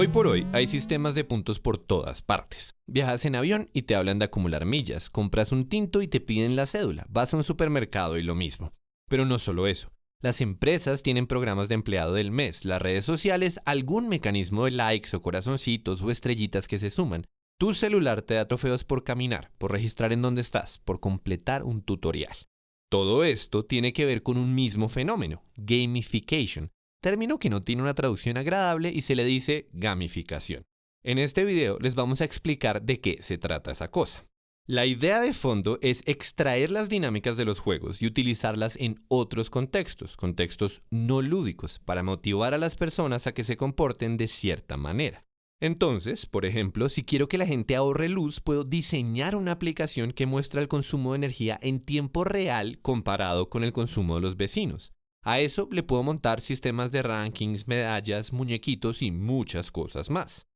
Hoy por hoy hay sistemas de puntos por todas partes. Viajas en avión y te hablan de acumular millas, compras un tinto y te piden la cédula, vas a un supermercado y lo mismo. Pero no solo eso. Las empresas tienen programas de empleado del mes, las redes sociales, algún mecanismo de likes o corazoncitos o estrellitas que se suman. Tu celular te da trofeos por caminar, por registrar en dónde estás, por completar un tutorial. Todo esto tiene que ver con un mismo fenómeno, gamification, término que no tiene una traducción agradable y se le dice gamificación. En este video les vamos a explicar de qué se trata esa cosa. La idea de fondo es extraer las dinámicas de los juegos y utilizarlas en otros contextos, contextos no lúdicos, para motivar a las personas a que se comporten de cierta manera. Entonces, por ejemplo, si quiero que la gente ahorre luz, puedo diseñar una aplicación que muestra el consumo de energía en tiempo real comparado con el consumo de los vecinos. A eso le puedo montar sistemas de rankings, medallas, muñequitos y muchas cosas más.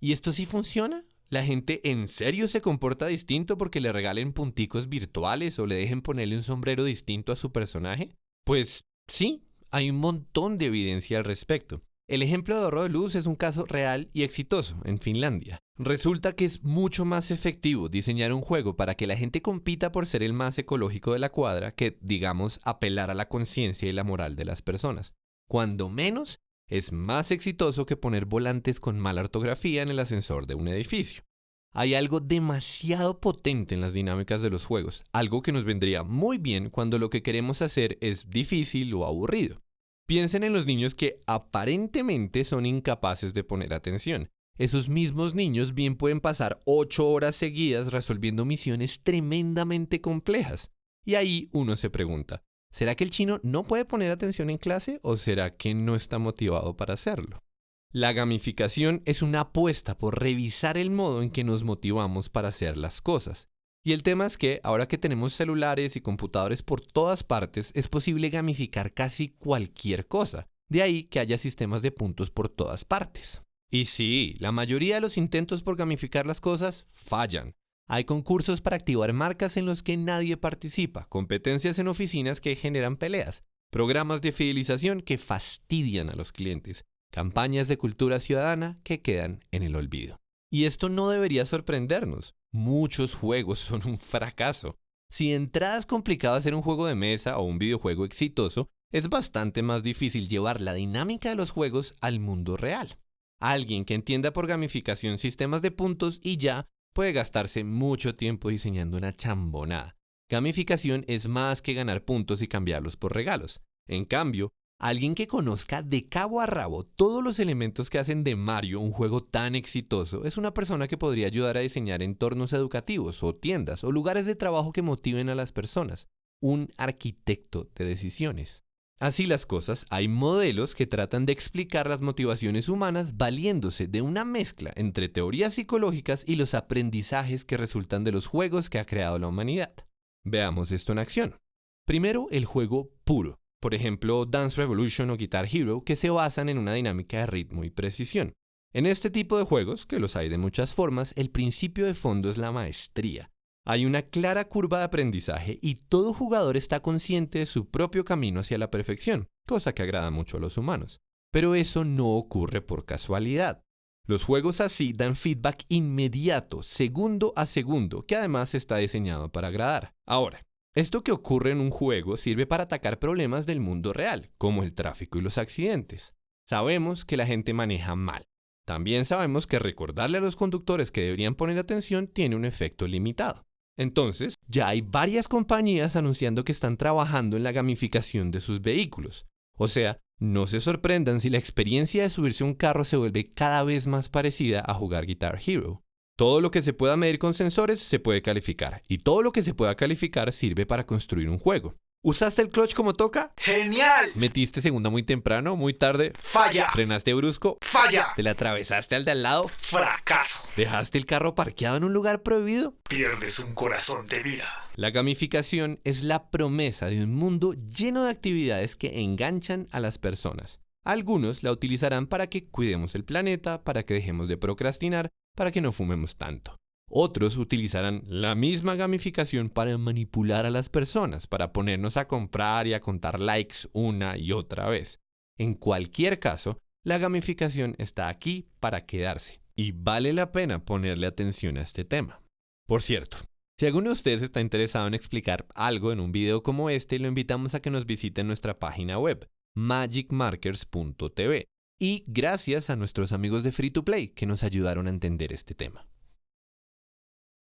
¿Y esto sí funciona? ¿La gente en serio se comporta distinto porque le regalen punticos virtuales o le dejen ponerle un sombrero distinto a su personaje? Pues sí, hay un montón de evidencia al respecto. El ejemplo de ahorro de luz es un caso real y exitoso en Finlandia. Resulta que es mucho más efectivo diseñar un juego para que la gente compita por ser el más ecológico de la cuadra que, digamos, apelar a la conciencia y la moral de las personas. Cuando menos, es más exitoso que poner volantes con mala ortografía en el ascensor de un edificio. Hay algo demasiado potente en las dinámicas de los juegos, algo que nos vendría muy bien cuando lo que queremos hacer es difícil o aburrido. Piensen en los niños que aparentemente son incapaces de poner atención. Esos mismos niños bien pueden pasar 8 horas seguidas resolviendo misiones tremendamente complejas. Y ahí uno se pregunta, ¿será que el chino no puede poner atención en clase o será que no está motivado para hacerlo? La gamificación es una apuesta por revisar el modo en que nos motivamos para hacer las cosas. Y el tema es que ahora que tenemos celulares y computadores por todas partes, es posible gamificar casi cualquier cosa. De ahí que haya sistemas de puntos por todas partes. Y sí, la mayoría de los intentos por gamificar las cosas fallan. Hay concursos para activar marcas en los que nadie participa, competencias en oficinas que generan peleas, programas de fidelización que fastidian a los clientes, campañas de cultura ciudadana que quedan en el olvido. Y esto no debería sorprendernos. Muchos juegos son un fracaso. Si de entrada es complicado hacer un juego de mesa o un videojuego exitoso, es bastante más difícil llevar la dinámica de los juegos al mundo real. Alguien que entienda por gamificación sistemas de puntos y ya puede gastarse mucho tiempo diseñando una chambonada. Gamificación es más que ganar puntos y cambiarlos por regalos. En cambio, Alguien que conozca de cabo a rabo todos los elementos que hacen de Mario un juego tan exitoso es una persona que podría ayudar a diseñar entornos educativos o tiendas o lugares de trabajo que motiven a las personas. Un arquitecto de decisiones. Así las cosas, hay modelos que tratan de explicar las motivaciones humanas valiéndose de una mezcla entre teorías psicológicas y los aprendizajes que resultan de los juegos que ha creado la humanidad. Veamos esto en acción. Primero, el juego puro por ejemplo Dance Revolution o Guitar Hero, que se basan en una dinámica de ritmo y precisión. En este tipo de juegos, que los hay de muchas formas, el principio de fondo es la maestría. Hay una clara curva de aprendizaje y todo jugador está consciente de su propio camino hacia la perfección, cosa que agrada mucho a los humanos. Pero eso no ocurre por casualidad. Los juegos así dan feedback inmediato, segundo a segundo, que además está diseñado para agradar. Ahora, esto que ocurre en un juego sirve para atacar problemas del mundo real, como el tráfico y los accidentes. Sabemos que la gente maneja mal. También sabemos que recordarle a los conductores que deberían poner atención tiene un efecto limitado. Entonces, ya hay varias compañías anunciando que están trabajando en la gamificación de sus vehículos. O sea, no se sorprendan si la experiencia de subirse a un carro se vuelve cada vez más parecida a jugar Guitar Hero. Todo lo que se pueda medir con sensores se puede calificar y todo lo que se pueda calificar sirve para construir un juego. ¿Usaste el clutch como toca? ¡Genial! ¿Metiste segunda muy temprano, muy tarde? ¡Falla! ¿Frenaste brusco? ¡Falla! ¿Te la atravesaste al de al lado? ¡Fracaso! ¿Dejaste el carro parqueado en un lugar prohibido? Pierdes un corazón de vida. La gamificación es la promesa de un mundo lleno de actividades que enganchan a las personas. Algunos la utilizarán para que cuidemos el planeta, para que dejemos de procrastinar, para que no fumemos tanto. Otros utilizarán la misma gamificación para manipular a las personas, para ponernos a comprar y a contar likes una y otra vez. En cualquier caso, La gamificación está aquí para quedarse y vale la pena ponerle atención a este tema. Por cierto, si alguno de ustedes está interesado en explicar algo en un video como este, lo invitamos a que nos visite en nuestra página web magicmarkers.tv y gracias a nuestros amigos de Free to Play que nos ayudaron a entender este tema.